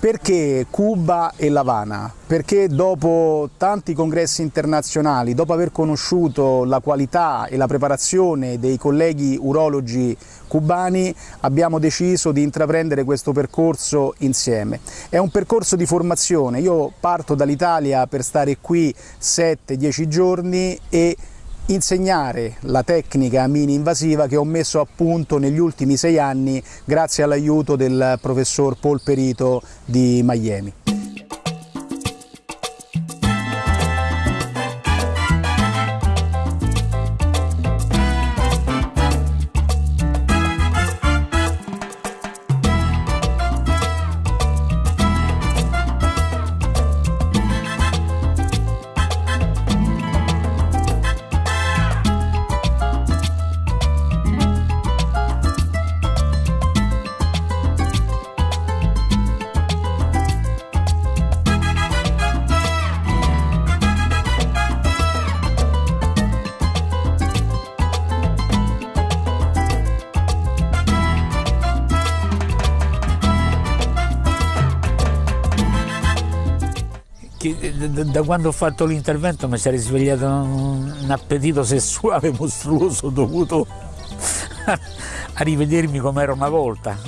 Perché Cuba e L'Havana? Perché dopo tanti congressi internazionali, dopo aver conosciuto la qualità e la preparazione dei colleghi urologi cubani, abbiamo deciso di intraprendere questo percorso insieme. È un percorso di formazione, io parto dall'Italia per stare qui 7-10 giorni e insegnare la tecnica mini-invasiva che ho messo a punto negli ultimi sei anni grazie all'aiuto del professor Paul Perito di Miami. Da quando ho fatto l'intervento mi si è risvegliato un appetito sessuale mostruoso dovuto a rivedermi come era una volta